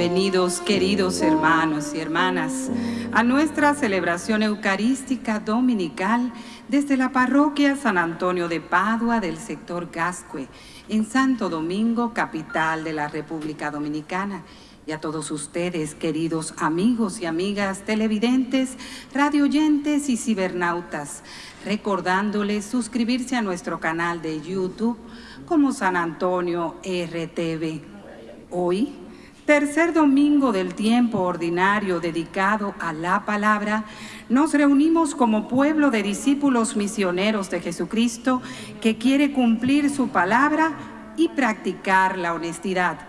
Bienvenidos queridos hermanos y hermanas a nuestra celebración eucarística dominical desde la parroquia San Antonio de Padua del sector Gascue en Santo Domingo, capital de la República Dominicana. Y a todos ustedes, queridos amigos y amigas televidentes, radioyentes y cibernautas, recordándoles suscribirse a nuestro canal de YouTube como San Antonio RTV. Hoy, tercer domingo del tiempo ordinario dedicado a la palabra, nos reunimos como pueblo de discípulos misioneros de Jesucristo que quiere cumplir su palabra y practicar la honestidad.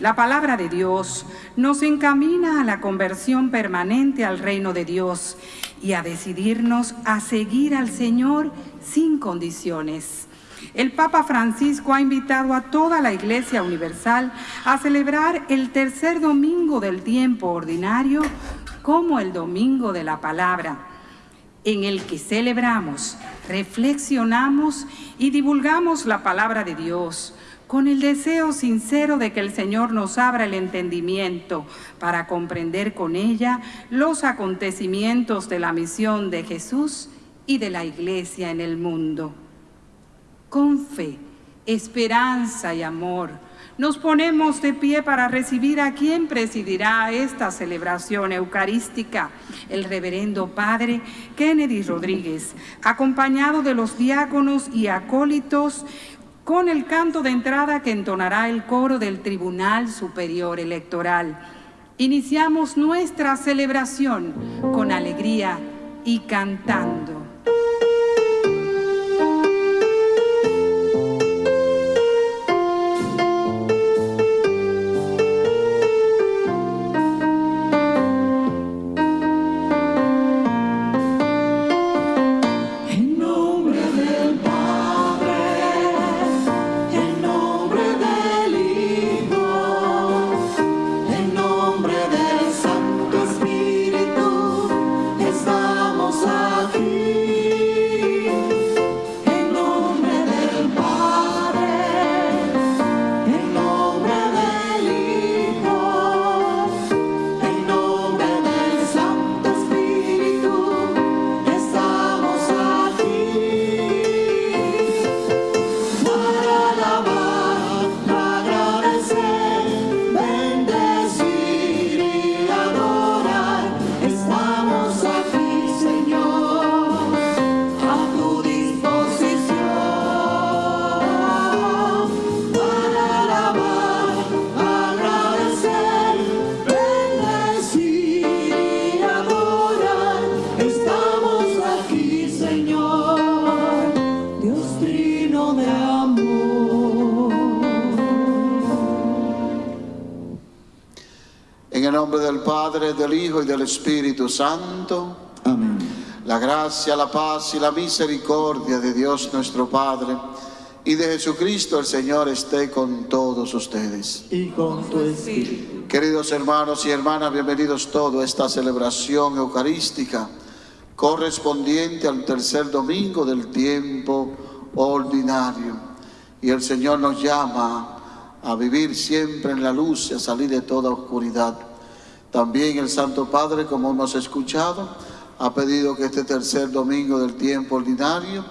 La palabra de Dios nos encamina a la conversión permanente al reino de Dios y a decidirnos a seguir al Señor sin condiciones. El Papa Francisco ha invitado a toda la Iglesia Universal a celebrar el tercer domingo del tiempo ordinario como el domingo de la palabra, en el que celebramos, reflexionamos y divulgamos la palabra de Dios, con el deseo sincero de que el Señor nos abra el entendimiento para comprender con ella los acontecimientos de la misión de Jesús y de la Iglesia en el mundo. Con fe, esperanza y amor, nos ponemos de pie para recibir a quien presidirá esta celebración eucarística, el reverendo Padre Kennedy Rodríguez, acompañado de los diáconos y acólitos con el canto de entrada que entonará el coro del Tribunal Superior Electoral. Iniciamos nuestra celebración con alegría y cantando. Del Hijo y del Espíritu Santo. Amén. La gracia, la paz y la misericordia de Dios nuestro Padre y de Jesucristo el Señor esté con todos ustedes. Y con tu espíritu. Queridos hermanos y hermanas, bienvenidos todos a esta celebración eucarística correspondiente al tercer domingo del tiempo ordinario. Y el Señor nos llama a vivir siempre en la luz y a salir de toda oscuridad. También el Santo Padre, como hemos escuchado, ha pedido que este tercer domingo del tiempo ordinario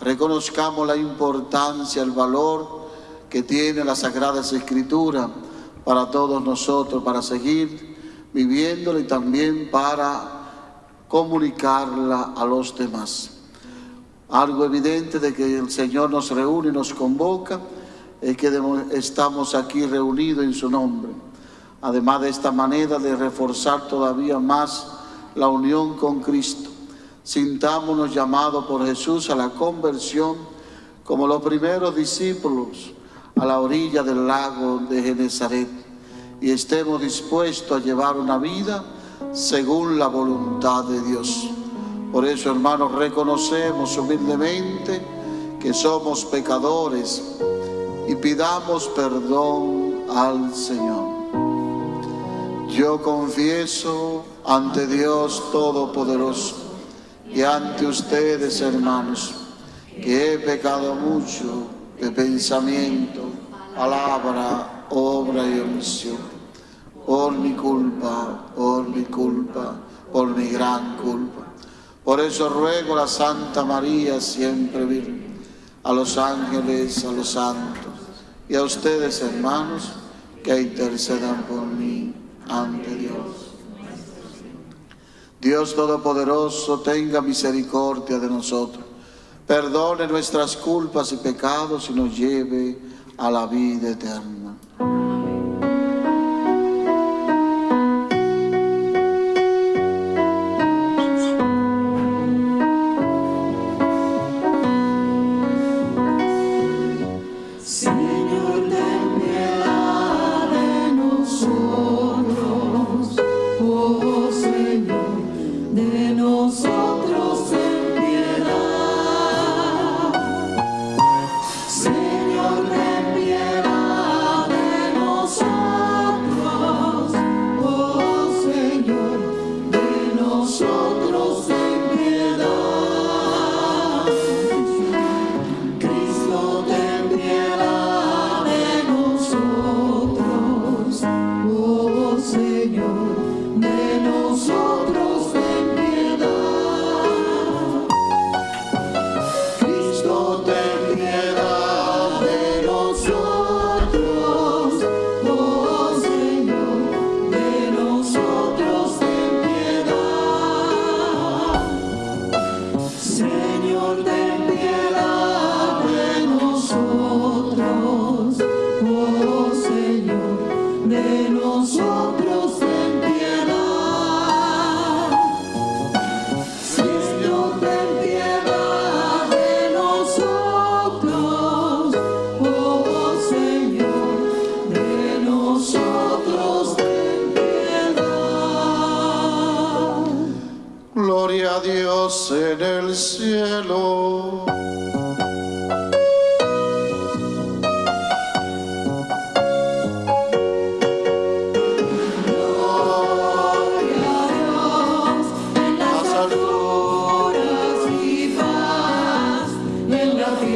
reconozcamos la importancia, el valor que tiene la Sagrada Escritura para todos nosotros, para seguir viviéndola y también para comunicarla a los demás. Algo evidente de que el Señor nos reúne y nos convoca es que estamos aquí reunidos en su nombre además de esta manera de reforzar todavía más la unión con Cristo. Sintámonos llamados por Jesús a la conversión como los primeros discípulos a la orilla del lago de Genezaret y estemos dispuestos a llevar una vida según la voluntad de Dios. Por eso, hermanos, reconocemos humildemente que somos pecadores y pidamos perdón al Señor. Yo confieso ante Dios Todopoderoso y ante ustedes, hermanos, que he pecado mucho de pensamiento, palabra, obra y omisión. por mi culpa, por mi culpa, por mi gran culpa. Por eso ruego a la Santa María, siempre Virgen, a los ángeles, a los santos y a ustedes, hermanos, que intercedan por mí ante Dios. Dios Todopoderoso, tenga misericordia de nosotros, perdone nuestras culpas y pecados y nos lleve a la vida eterna.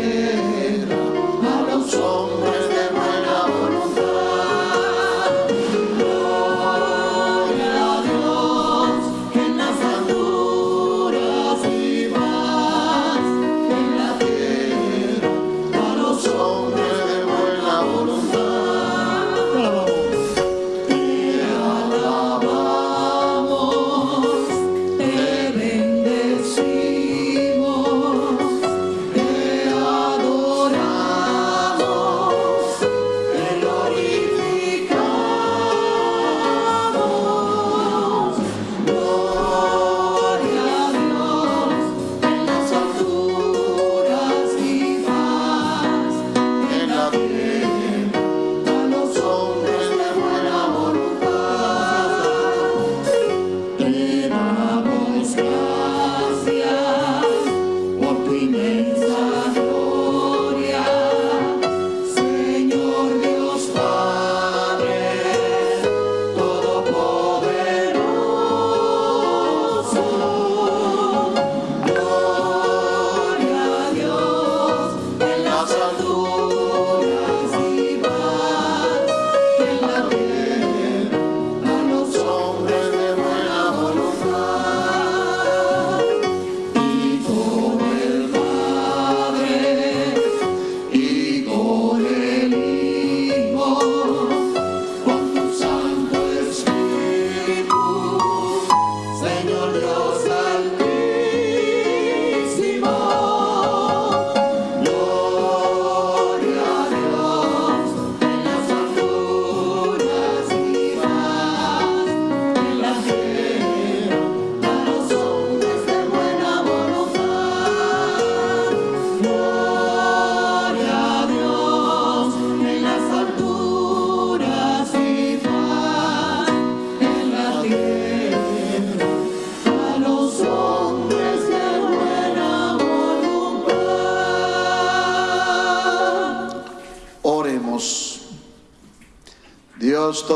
yeah.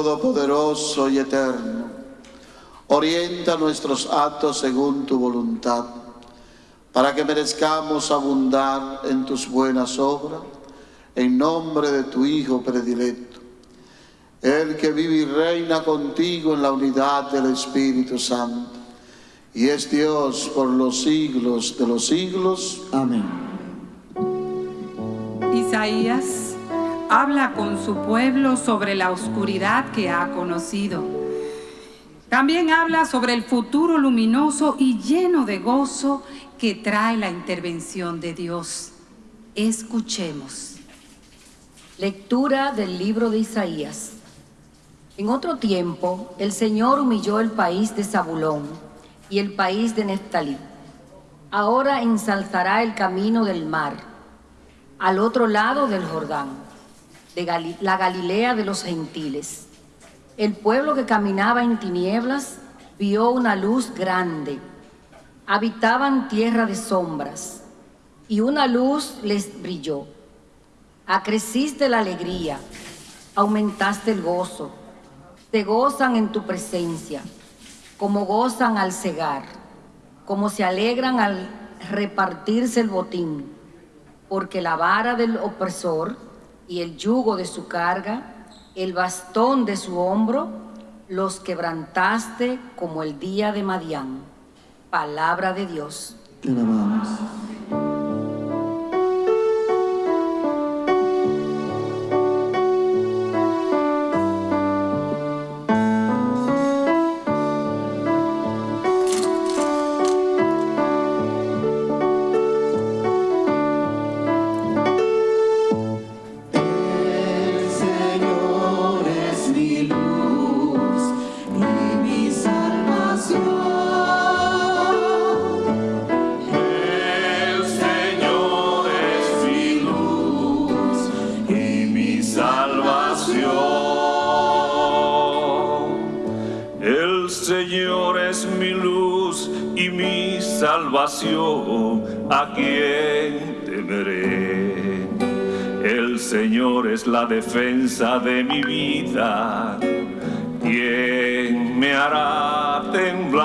Todopoderoso y eterno, orienta nuestros actos según tu voluntad, para que merezcamos abundar en tus buenas obras, en nombre de tu Hijo predilecto, el que vive y reina contigo en la unidad del Espíritu Santo, y es Dios por los siglos de los siglos. Amén. Isaías habla con su pueblo sobre la oscuridad que ha conocido. También habla sobre el futuro luminoso y lleno de gozo que trae la intervención de Dios. Escuchemos. Lectura del libro de Isaías. En otro tiempo, el Señor humilló el país de Zabulón y el país de Neftalí. Ahora ensalzará el camino del mar, al otro lado del Jordán, de la Galilea de los gentiles. El pueblo que caminaba en tinieblas vio una luz grande. Habitaban tierra de sombras, y una luz les brilló. Acreciste la alegría, aumentaste el gozo. Te gozan en tu presencia, como gozan al cegar, como se alegran al repartirse el botín, porque la vara del opresor y el yugo de su carga, el bastón de su hombro, los quebrantaste como el día de Madián. Palabra de Dios. Te alabamos. Quién? El Señor es la defensa de mi vida. ¿Quién me hará temblar?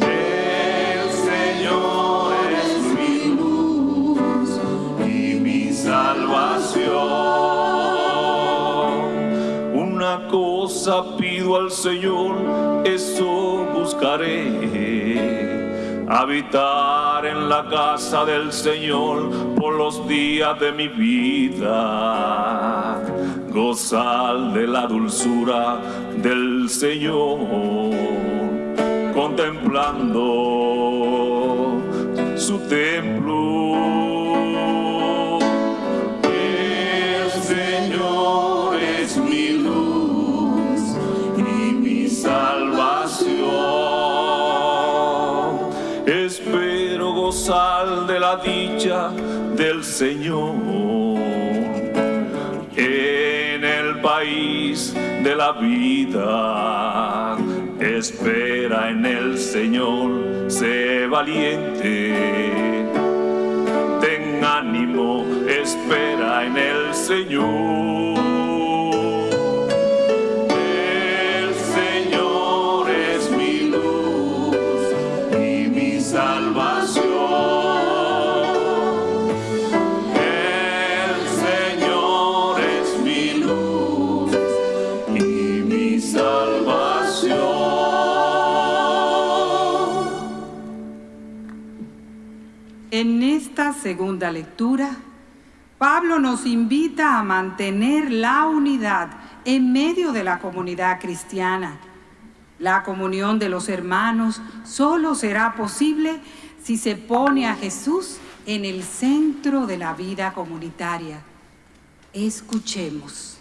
El Señor es mi luz y mi salvación. Una cosa pido al Señor, eso buscaré. Habitar en la casa del Señor por los días de mi vida. Gozar de la dulzura del Señor contemplando su templo. Del Señor en el país de la vida. Espera en el Señor, sé valiente. Ten ánimo, espera en el Señor. Segunda lectura, Pablo nos invita a mantener la unidad en medio de la comunidad cristiana. La comunión de los hermanos solo será posible si se pone a Jesús en el centro de la vida comunitaria. Escuchemos.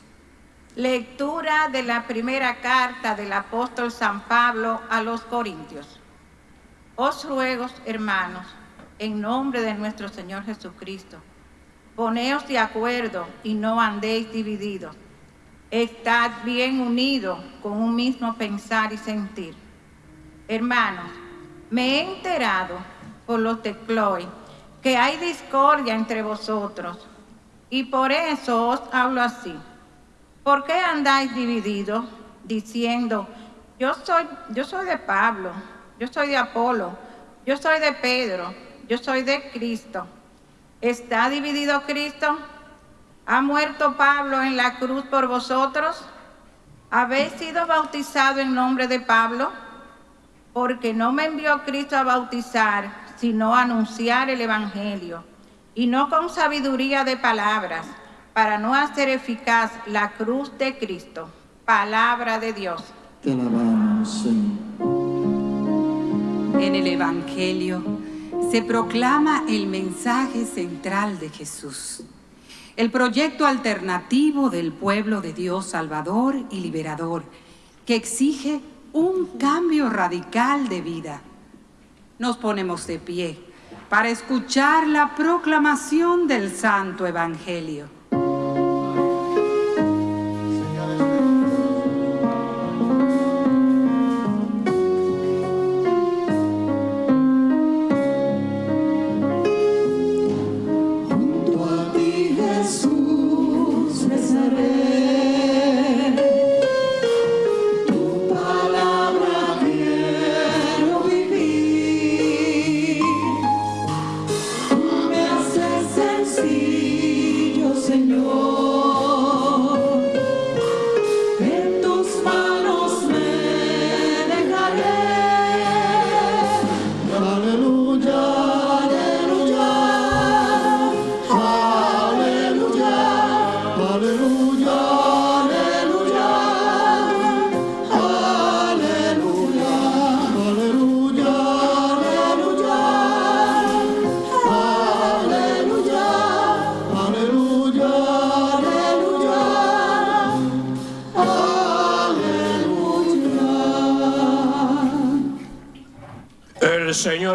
Lectura de la primera carta del apóstol San Pablo a los Corintios. Os ruego, hermanos, en nombre de nuestro Señor Jesucristo, poneos de acuerdo y no andéis divididos. Estad bien unidos con un mismo pensar y sentir. Hermanos, me he enterado por los de Chloe que hay discordia entre vosotros, y por eso os hablo así. ¿Por qué andáis divididos diciendo, yo soy, yo soy de Pablo, yo soy de Apolo, yo soy de Pedro, yo soy de Cristo? ¿Está dividido Cristo? ¿Ha muerto Pablo en la cruz por vosotros? ¿Habéis sido bautizado en nombre de Pablo? Porque no me envió Cristo a bautizar, sino a anunciar el Evangelio, y no con sabiduría de palabras, para no hacer eficaz la cruz de Cristo. Palabra de Dios. Te alabamos, Señor. En el Evangelio se proclama el mensaje central de Jesús, el proyecto alternativo del pueblo de Dios Salvador y Liberador, que exige un cambio radical de vida. Nos ponemos de pie para escuchar la proclamación del Santo Evangelio.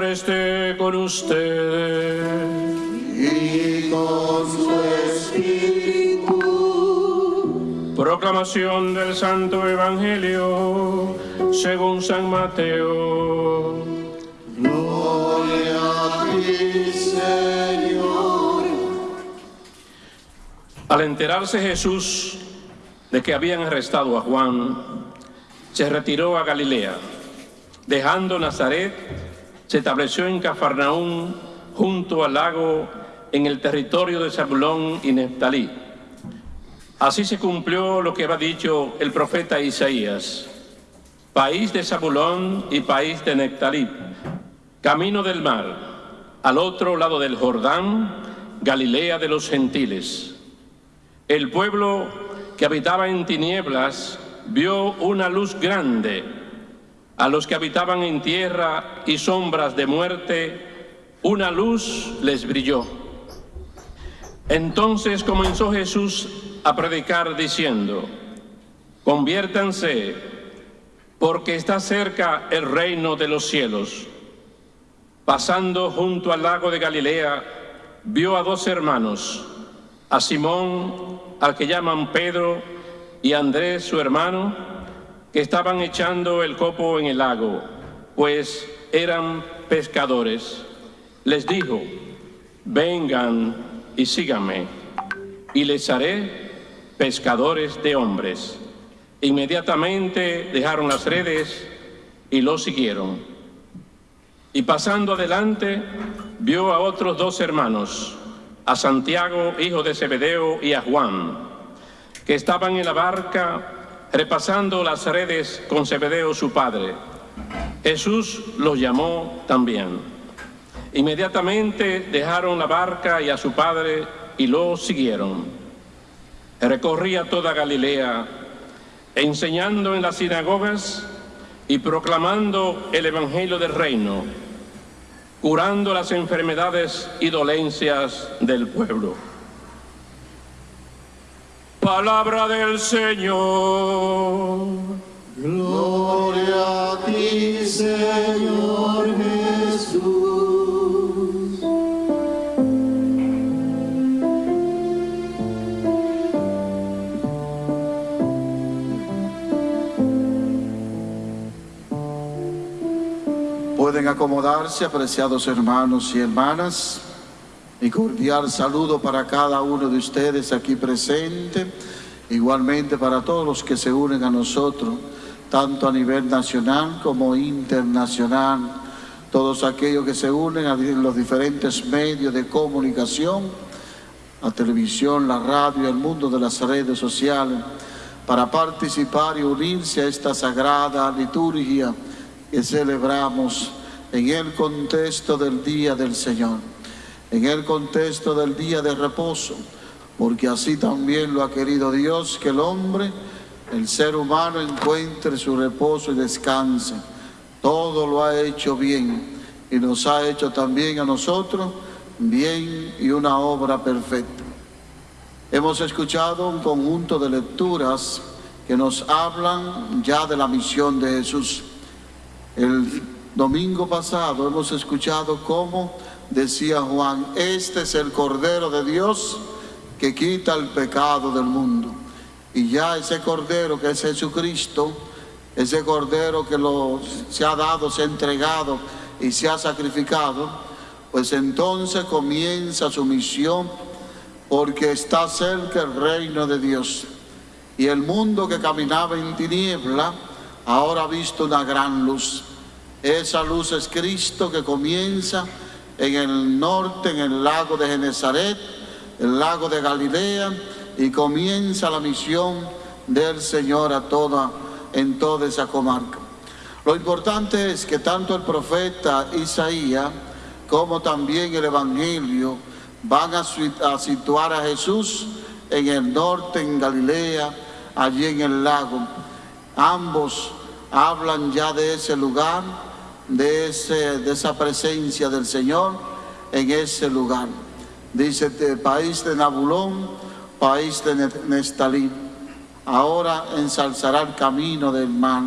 Señor esté con ustedes. Y con su espíritu. Proclamación del Santo Evangelio según San Mateo. Gloria a ti, Señor. Al enterarse Jesús de que habían arrestado a Juan, se retiró a Galilea. Dejando Nazaret, se estableció en Cafarnaún, junto al lago, en el territorio de Zabulón y Neftalí. Así se cumplió lo que había dicho el profeta Isaías. País de Zabulón y país de Neftalí, camino del mar, al otro lado del Jordán, Galilea de los gentiles. El pueblo que habitaba en tinieblas vio una luz grande. A los que habitaban en tierra y sombras de muerte, una luz les brilló. Entonces comenzó Jesús a predicar diciendo, conviértanse, porque está cerca el reino de los cielos. Pasando junto al lago de Galilea, vio a dos hermanos, a Simón, al que llaman Pedro, y a Andrés, su hermano, que estaban echando el copo en el lago, pues eran pescadores. Les dijo, vengan y síganme, y les haré pescadores de hombres. Inmediatamente dejaron las redes y lo siguieron. Y pasando adelante, vio a otros dos hermanos, a Santiago, hijo de Zebedeo, y a Juan, que estaban en la barca repasando las redes con Zebedeo su padre. Jesús los llamó también. Inmediatamente dejaron la barca y a su padre y lo siguieron. Recorría toda Galilea, enseñando en las sinagogas y proclamando el Evangelio del Reino, curando las enfermedades y dolencias del pueblo. Palabra del Señor. Gloria a ti, Señor Jesús. Pueden acomodarse, apreciados hermanos y hermanas. Mi cordial saludo para cada uno de ustedes aquí presente, igualmente para todos los que se unen a nosotros, tanto a nivel nacional como internacional, todos aquellos que se unen a los diferentes medios de comunicación la televisión, la radio, el mundo de las redes sociales, para participar y unirse a esta sagrada liturgia que celebramos en el contexto del Día del Señor, en el contexto del Día de reposo, porque así también lo ha querido Dios, que el hombre, el ser humano, encuentre su reposo y descanse. Todo lo ha hecho bien y nos ha hecho también a nosotros bien y una obra perfecta. Hemos escuchado un conjunto de lecturas que nos hablan ya de la misión de Jesús. El domingo pasado hemos escuchado cómo decía Juan, este es el Cordero de Dios que quita el pecado del mundo. Y ya ese Cordero que es Jesucristo, ese Cordero que se ha dado, se ha entregado y se ha sacrificado, pues entonces comienza su misión porque está cerca el reino de Dios. Y el mundo que caminaba en tiniebla ahora ha visto una gran luz. Esa luz es Cristo que comienza en el norte, en el lago de Genezaret, el lago de Galilea, y comienza la misión del Señor a toda, en toda esa comarca. Lo importante es que tanto el profeta Isaías como también el Evangelio van a, situar a Jesús en el norte, en Galilea, allí en el lago. Ambos hablan ya de ese lugar, de, ese, de esa presencia del Señor en ese lugar. Dice, país de Nabulón, país de Nestalí. Ahora ensalzará el camino del mar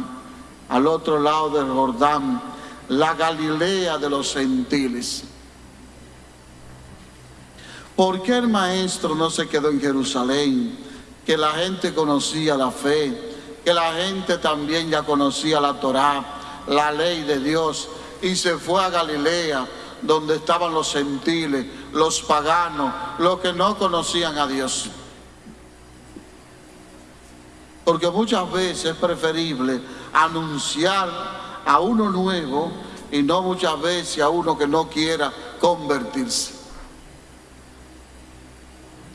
al otro lado del Jordán, la Galilea de los gentiles. ¿Por qué el maestro no se quedó en Jerusalén? Que la gente conocía la fe, que la gente también ya conocía la Torá, la ley de Dios, y se fue a Galilea, donde estaban los gentiles, los paganos, los que no conocían a Dios. Porque muchas veces es preferible anunciar a uno nuevo y no muchas veces a uno que no quiera convertirse.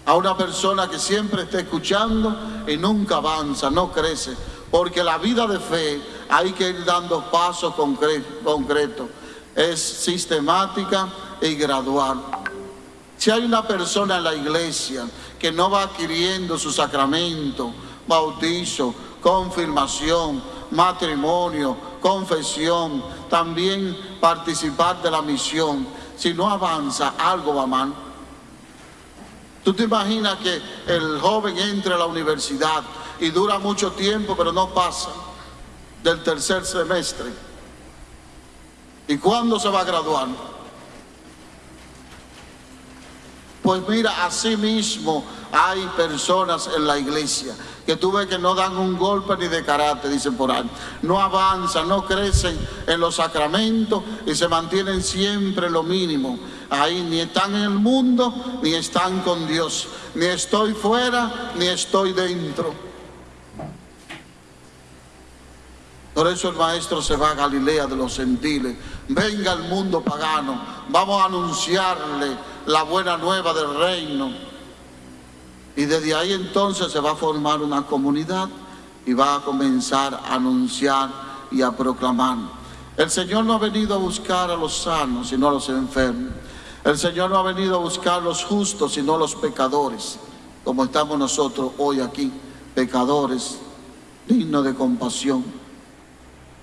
A una persona que siempre está escuchando y nunca avanza, no crece. Porque la vida de fe hay que ir dando pasos concretos. Es sistemática y gradual. Si hay una persona en la iglesia que no va adquiriendo su sacramento, bautizo, confirmación, matrimonio, confesión, también participar de la misión. Si no avanza, algo va mal. Tú te imaginas que el joven entre a la universidad y dura mucho tiempo, pero no pasa del tercer semestre. ¿Y cuándo se va a graduar? Pues mira, así mismo hay personas en la iglesia que tú ves que no dan un golpe ni de carácter, dicen por ahí. No avanzan, no crecen en los sacramentos y se mantienen siempre lo mínimo. Ahí ni están en el mundo ni están con Dios. Ni estoy fuera ni estoy dentro. Por eso el maestro se va a Galilea de los gentiles. Venga el mundo pagano. Vamos a anunciarle la buena nueva del reino y desde ahí entonces se va a formar una comunidad y va a comenzar a anunciar y a proclamar. El Señor no ha venido a buscar a los sanos, sino a los enfermos. El Señor no ha venido a buscar a los justos, sino a los pecadores, como estamos nosotros hoy aquí, pecadores, dignos de compasión.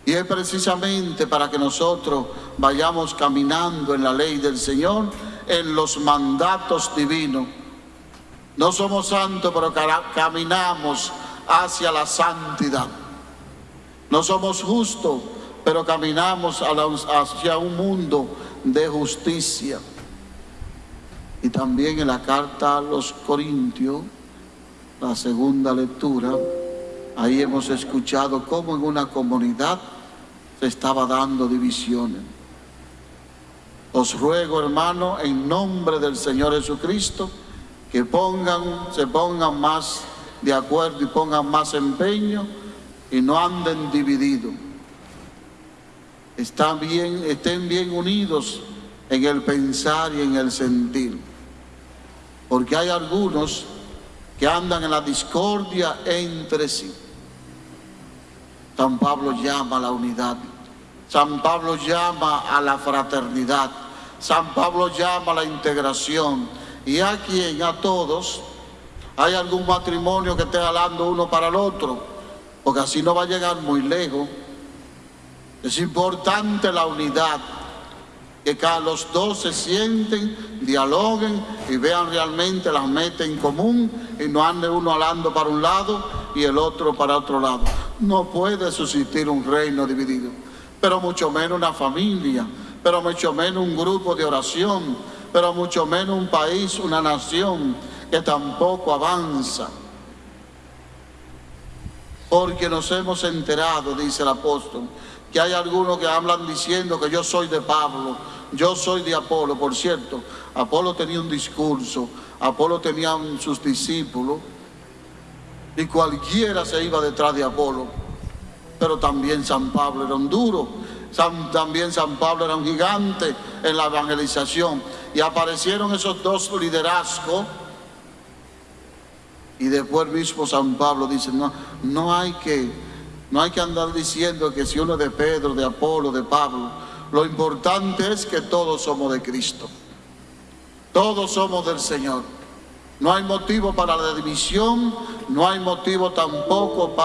Y es precisamente para que nosotros vayamos caminando en la ley del Señor, en los mandatos divinos no somos santos, pero caminamos hacia la santidad. No somos justos, pero caminamos hacia un mundo de justicia. Y también en la carta a los Corintios, la segunda lectura, ahí hemos escuchado cómo en una comunidad se estaba dando divisiones. Os ruego, hermano, en nombre del Señor Jesucristo, que pongan, se pongan más de acuerdo y pongan más empeño y no anden divididos. Están bien, estén bien unidos en el pensar y en el sentir. porque hay algunos que andan en la discordia entre sí. San Pablo llama a la unidad, San Pablo llama a la fraternidad, San Pablo llama a la integración. Y a quien, a todos, hay algún matrimonio que esté hablando uno para el otro, porque así no va a llegar muy lejos. Es importante la unidad, que cada los dos se sienten, dialoguen y vean realmente las metas en común y no ande uno hablando para un lado y el otro para otro lado. No puede subsistir un reino dividido, pero mucho menos una familia, pero mucho menos un grupo de oración, pero mucho menos un país, una nación que tampoco avanza. Porque nos hemos enterado, dice el apóstol, que hay algunos que hablan diciendo que yo soy de Pablo, yo soy de Apolo. Por cierto, Apolo tenía un discurso, Apolo tenía sus discípulos y cualquiera se iba detrás de Apolo. Pero también San Pablo era un duro, también San Pablo era un gigante en la evangelización. Y aparecieron esos dos liderazgos y después mismo San Pablo dice, no, no hay que, no hay que andar diciendo que si uno es de Pedro, de Apolo, de Pablo. Lo importante es que todos somos de Cristo. Todos somos del Señor. No hay motivo para la división, no hay motivo tampoco para